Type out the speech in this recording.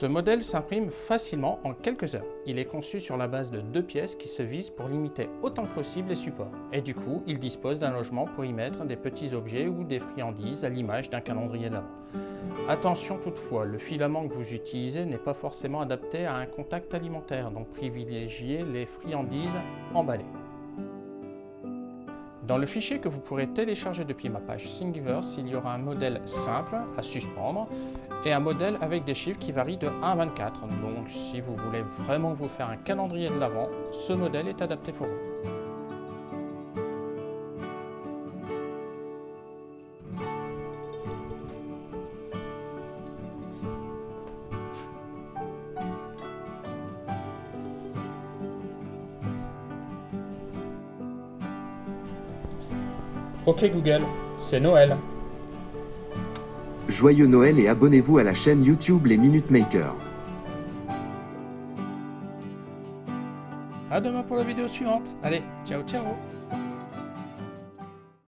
Ce modèle s'imprime facilement en quelques heures. Il est conçu sur la base de deux pièces qui se visent pour limiter autant que possible les supports. Et du coup, il dispose d'un logement pour y mettre des petits objets ou des friandises à l'image d'un calendrier de l'avant. Attention toutefois, le filament que vous utilisez n'est pas forcément adapté à un contact alimentaire, donc privilégiez les friandises emballées. Dans le fichier que vous pourrez télécharger depuis ma page Thingiverse, il y aura un modèle simple à suspendre et un modèle avec des chiffres qui varient de 1 à 24. Donc si vous voulez vraiment vous faire un calendrier de l'Avent, ce modèle est adapté pour vous. Ok Google, c'est Noël. Joyeux Noël et abonnez-vous à la chaîne YouTube Les Minute Makers. À demain pour la vidéo suivante. Allez, ciao ciao